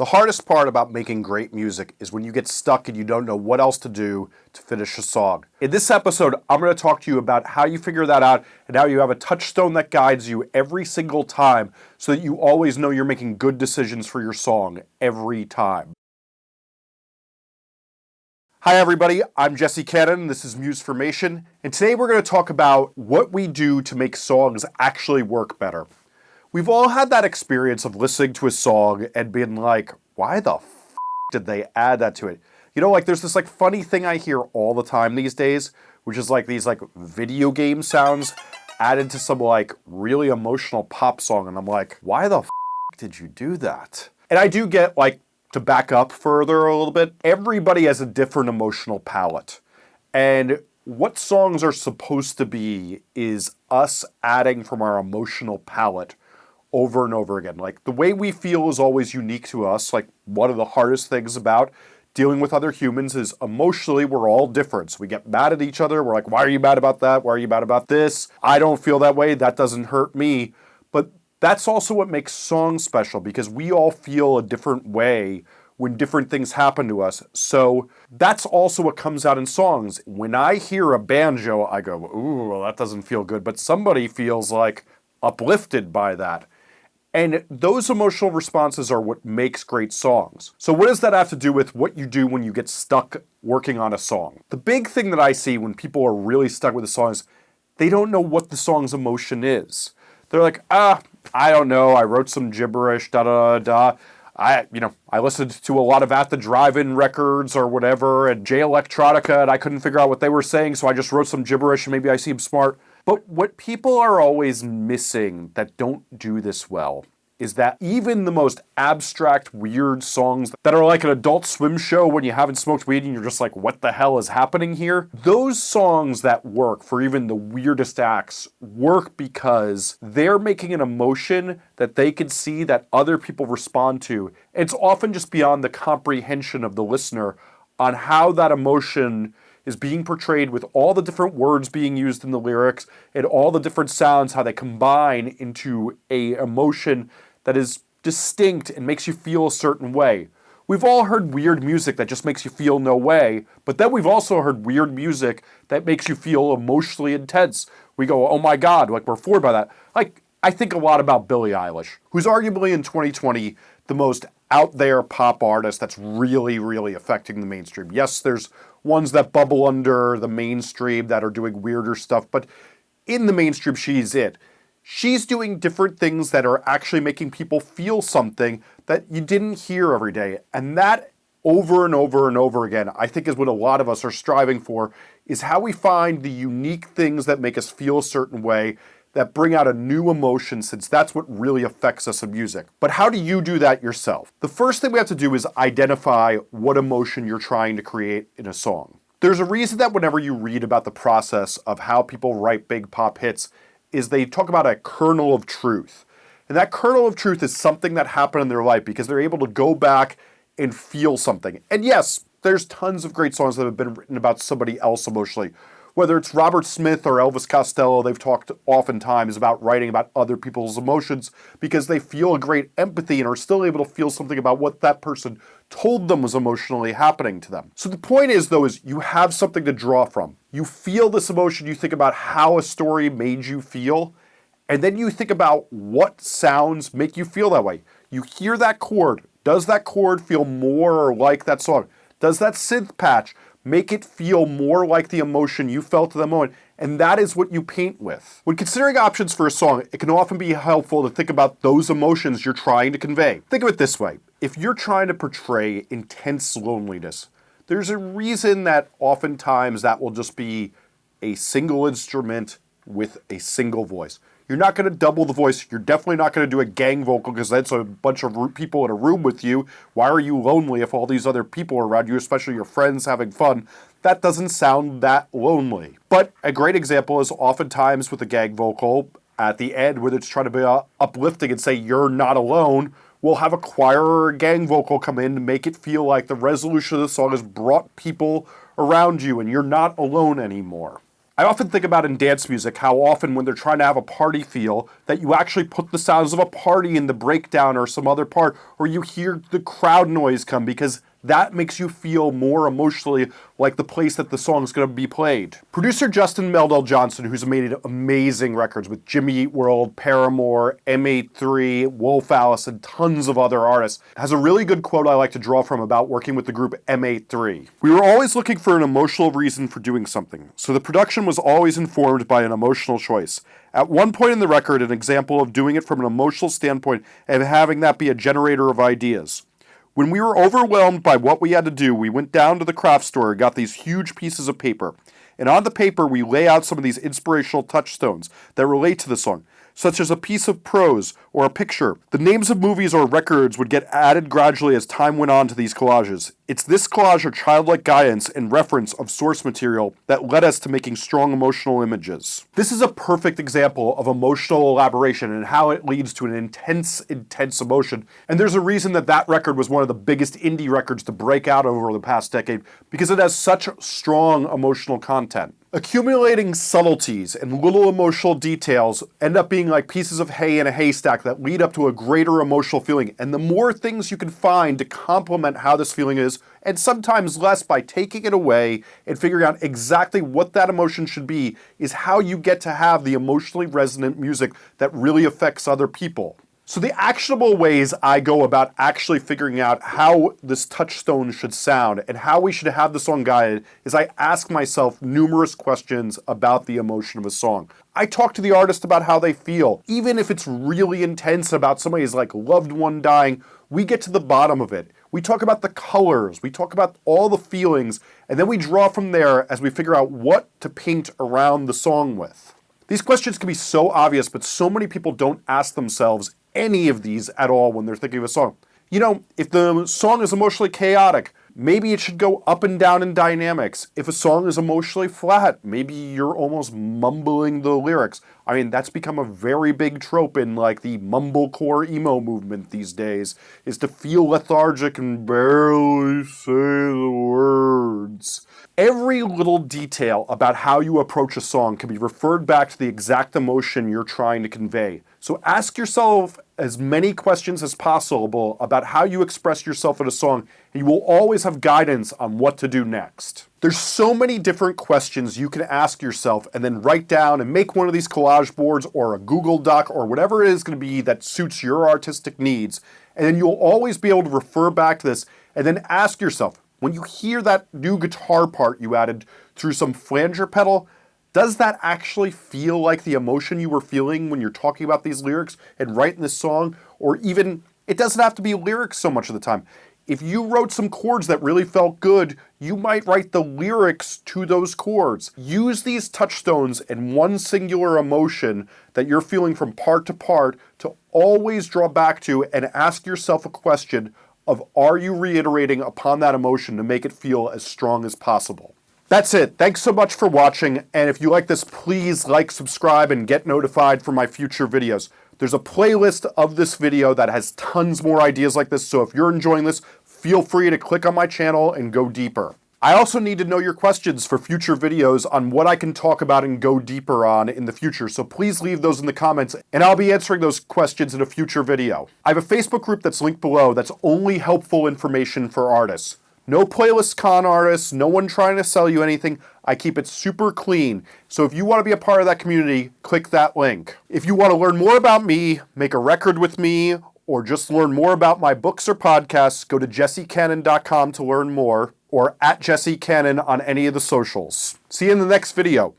The hardest part about making great music is when you get stuck and you don't know what else to do to finish a song. In this episode, I'm going to talk to you about how you figure that out and how you have a touchstone that guides you every single time so that you always know you're making good decisions for your song every time. Hi everybody, I'm Jesse Cannon, this is Musformation, and today we're going to talk about what we do to make songs actually work better. We've all had that experience of listening to a song and being like, why the f did they add that to it? You know, like there's this like funny thing I hear all the time these days, which is like these like video game sounds added to some like really emotional pop song. And I'm like, why the f did you do that? And I do get like, to back up further a little bit, everybody has a different emotional palette. And what songs are supposed to be is us adding from our emotional palette over and over again. Like the way we feel is always unique to us. Like one of the hardest things about dealing with other humans is emotionally we're all different. So we get mad at each other. We're like, why are you mad about that? Why are you mad about this? I don't feel that way. That doesn't hurt me. But that's also what makes songs special because we all feel a different way when different things happen to us. So that's also what comes out in songs. When I hear a banjo, I go, ooh, well, that doesn't feel good. But somebody feels like uplifted by that. And those emotional responses are what makes great songs. So what does that have to do with what you do when you get stuck working on a song? The big thing that I see when people are really stuck with a song is they don't know what the song's emotion is. They're like, ah, I don't know, I wrote some gibberish, da da da. I, you know, I listened to a lot of At the Drive-In records or whatever, and Jay Electronica, and I couldn't figure out what they were saying, so I just wrote some gibberish, and maybe I seem smart. But what people are always missing that don't do this well is that even the most abstract, weird songs that are like an adult swim show when you haven't smoked weed and you're just like, what the hell is happening here? Those songs that work for even the weirdest acts work because they're making an emotion that they can see that other people respond to. It's often just beyond the comprehension of the listener on how that emotion is being portrayed with all the different words being used in the lyrics and all the different sounds, how they combine into a emotion that is distinct and makes you feel a certain way. We've all heard weird music that just makes you feel no way, but then we've also heard weird music that makes you feel emotionally intense. We go, oh my god, like we're floored by that. Like, I think a lot about Billie Eilish, who's arguably in 2020 the most out there pop artist that's really, really affecting the mainstream. Yes, there's ones that bubble under the mainstream that are doing weirder stuff, but in the mainstream, she's it. She's doing different things that are actually making people feel something that you didn't hear every day. And that over and over and over again, I think is what a lot of us are striving for, is how we find the unique things that make us feel a certain way that bring out a new emotion since that's what really affects us in music. But how do you do that yourself? The first thing we have to do is identify what emotion you're trying to create in a song. There's a reason that whenever you read about the process of how people write big pop hits, is they talk about a kernel of truth. And that kernel of truth is something that happened in their life because they're able to go back and feel something. And yes, there's tons of great songs that have been written about somebody else emotionally whether it's Robert Smith or Elvis Costello, they've talked oftentimes about writing about other people's emotions because they feel a great empathy and are still able to feel something about what that person told them was emotionally happening to them. So the point is though is you have something to draw from. You feel this emotion, you think about how a story made you feel, and then you think about what sounds make you feel that way. You hear that chord. Does that chord feel more like that song? Does that synth patch Make it feel more like the emotion you felt at the moment, and that is what you paint with. When considering options for a song, it can often be helpful to think about those emotions you're trying to convey. Think of it this way. If you're trying to portray intense loneliness, there's a reason that oftentimes that will just be a single instrument with a single voice. You're not going to double the voice. You're definitely not going to do a gang vocal because that's a bunch of people in a room with you. Why are you lonely if all these other people are around you, especially your friends having fun? That doesn't sound that lonely. But a great example is oftentimes with a gang vocal at the end, where it's trying to be uh, uplifting and say, you're not alone, we'll have a choir or a gang vocal come in to make it feel like the resolution of the song has brought people around you and you're not alone anymore. I often think about in dance music how often when they're trying to have a party feel that you actually put the sounds of a party in the breakdown or some other part or you hear the crowd noise come because that makes you feel more emotionally like the place that the song is going to be played. Producer Justin Meldal Johnson, who's made amazing records with Jimmy Eat World, Paramore, M83, Wolf Alice, and tons of other artists, has a really good quote I like to draw from about working with the group M83. We were always looking for an emotional reason for doing something, so the production was always informed by an emotional choice. At one point in the record, an example of doing it from an emotional standpoint and having that be a generator of ideas. When we were overwhelmed by what we had to do, we went down to the craft store and got these huge pieces of paper. And on the paper, we lay out some of these inspirational touchstones that relate to the song such as a piece of prose or a picture. The names of movies or records would get added gradually as time went on to these collages. It's this collage of childlike guidance and reference of source material that led us to making strong emotional images. This is a perfect example of emotional elaboration and how it leads to an intense, intense emotion. And there's a reason that that record was one of the biggest indie records to break out over the past decade because it has such strong emotional content. Accumulating subtleties and little emotional details end up being like pieces of hay in a haystack that lead up to a greater emotional feeling. And the more things you can find to complement how this feeling is, and sometimes less by taking it away and figuring out exactly what that emotion should be, is how you get to have the emotionally resonant music that really affects other people. So the actionable ways I go about actually figuring out how this touchstone should sound and how we should have the song guided is I ask myself numerous questions about the emotion of a song. I talk to the artist about how they feel. Even if it's really intense about somebody's like loved one dying, we get to the bottom of it. We talk about the colors, we talk about all the feelings, and then we draw from there as we figure out what to paint around the song with. These questions can be so obvious, but so many people don't ask themselves any of these at all when they're thinking of a song. You know, if the song is emotionally chaotic, maybe it should go up and down in dynamics. If a song is emotionally flat, maybe you're almost mumbling the lyrics. I mean, that's become a very big trope in like the mumblecore emo movement these days, is to feel lethargic and barely say the words. Every little detail about how you approach a song can be referred back to the exact emotion you're trying to convey. So ask yourself as many questions as possible about how you express yourself in a song, and you will always have guidance on what to do next. There's so many different questions you can ask yourself and then write down and make one of these collage boards or a Google Doc or whatever it is going to be that suits your artistic needs. And then you'll always be able to refer back to this and then ask yourself, when you hear that new guitar part you added through some flanger pedal, does that actually feel like the emotion you were feeling when you're talking about these lyrics and writing this song? Or even, it doesn't have to be lyrics so much of the time. If you wrote some chords that really felt good, you might write the lyrics to those chords. Use these touchstones and one singular emotion that you're feeling from part to part to always draw back to and ask yourself a question of are you reiterating upon that emotion to make it feel as strong as possible. That's it. Thanks so much for watching. And if you like this, please like, subscribe, and get notified for my future videos. There's a playlist of this video that has tons more ideas like this. So if you're enjoying this, feel free to click on my channel and go deeper. I also need to know your questions for future videos on what I can talk about and go deeper on in the future, so please leave those in the comments and I'll be answering those questions in a future video. I have a Facebook group that's linked below that's only helpful information for artists. No playlist con artists, no one trying to sell you anything. I keep it super clean. So if you want to be a part of that community, click that link. If you want to learn more about me, make a record with me, or just learn more about my books or podcasts, go to jessecannon.com to learn more, or at Jesse Cannon on any of the socials. See you in the next video.